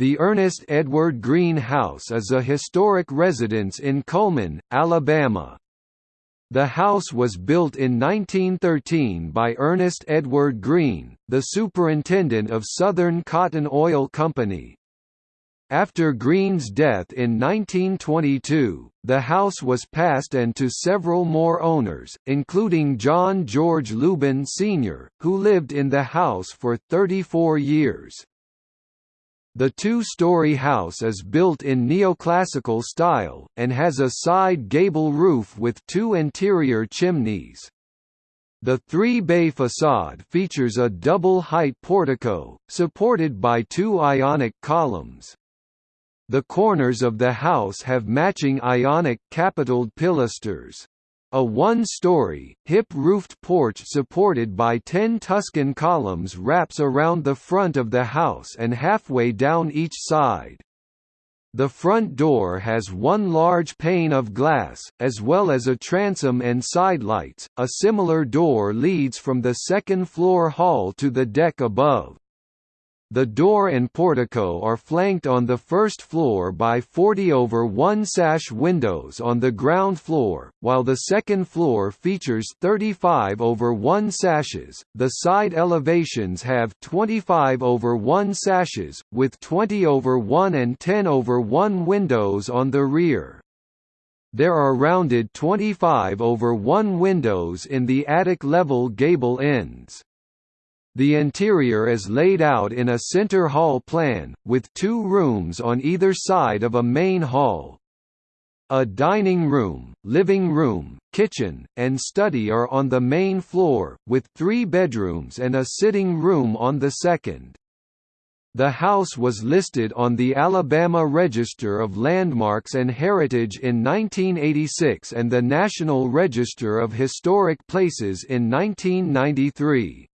The Ernest Edward Green House is a historic residence in Cullman, Alabama. The house was built in 1913 by Ernest Edward Green, the superintendent of Southern Cotton Oil Company. After Green's death in 1922, the house was passed and to several more owners, including John George Lubin Sr., who lived in the house for 34 years. The two-story house is built in neoclassical style, and has a side gable roof with two interior chimneys. The three-bay facade features a double-height portico, supported by two ionic columns. The corners of the house have matching ionic capitaled pilasters. A one-story, hip-roofed porch supported by ten Tuscan columns wraps around the front of the house and halfway down each side. The front door has one large pane of glass, as well as a transom and sidelights. A similar door leads from the second floor hall to the deck above. The door and portico are flanked on the first floor by 40 over 1 sash windows on the ground floor, while the second floor features 35 over 1 sashes. The side elevations have 25 over 1 sashes, with 20 over 1 and 10 over 1 windows on the rear. There are rounded 25 over 1 windows in the attic level gable ends. The interior is laid out in a center hall plan, with two rooms on either side of a main hall. A dining room, living room, kitchen, and study are on the main floor, with three bedrooms and a sitting room on the second. The house was listed on the Alabama Register of Landmarks and Heritage in 1986 and the National Register of Historic Places in 1993.